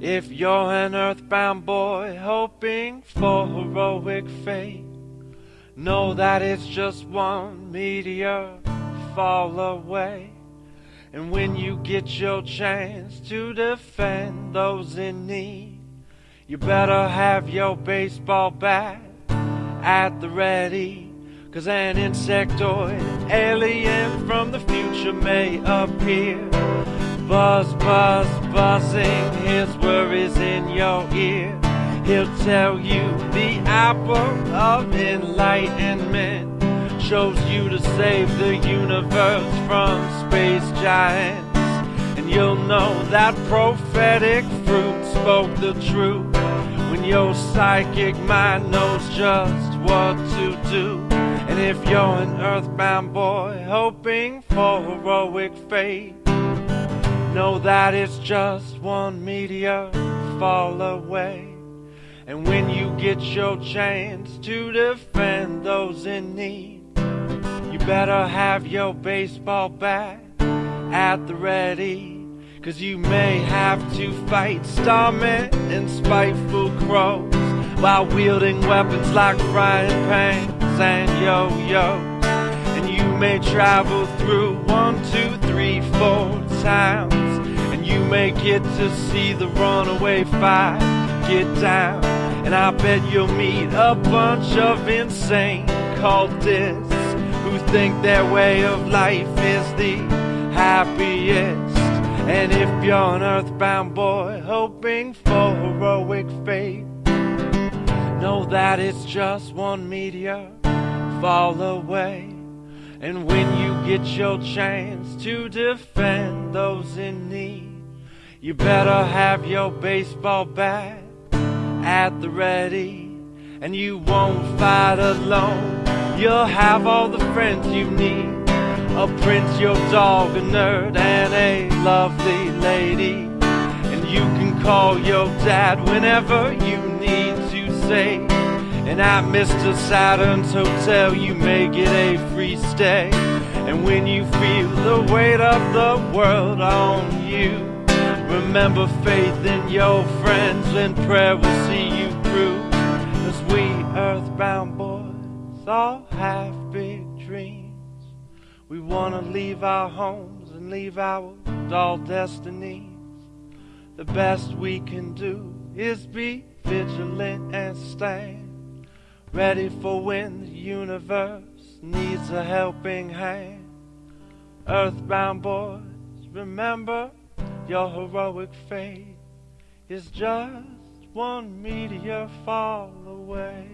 If you're an earthbound boy hoping for heroic fate, know that it's just one meteor fall away. And when you get your chance to defend those in need, you better have your baseball bat at the ready. Cause an insectoid alien from the future may appear. Buzz, buzz, buzzing his worries in your ear. He'll tell you the apple of enlightenment chose you to save the universe from space giants. And you'll know that prophetic fruit spoke the truth when your psychic mind knows just what to do. And if you're an earthbound boy hoping for heroic fate, know that it's just one meteor fall away. And when you get your chance to defend those in need, you better have your baseball bat at the ready. Cause you may have to fight starmen and spiteful crows while wielding weapons like frying pans and yo-yos. And you may travel through one, two, three, four. Get to see the Runaway Five get down. And I bet you'll meet a bunch of insane cultists who think their way of life is the happiest. And if you're an earthbound boy hoping for heroic fate, know that it's just one meteor fall away. And when you get your chance to defend those in need, you better have your baseball bat at the ready. And you won't fight alone You'll have all the friends you need. A prince, your dog, a nerd, and a lovely lady. And you can call your dad whenever you need to say. And at Mr. Saturn's hotel, you may get a free stay. And when you feel the weight of the world on you, remember faith in your friends, and prayer will see you through. As we earthbound boys all have big dreams. We want to leave our homes and leave our dull destinies. The best we can do is be vigilant and stand ready for when the universe needs a helping hand. Earthbound boys, remember your heroic fate is just one meteor fall away.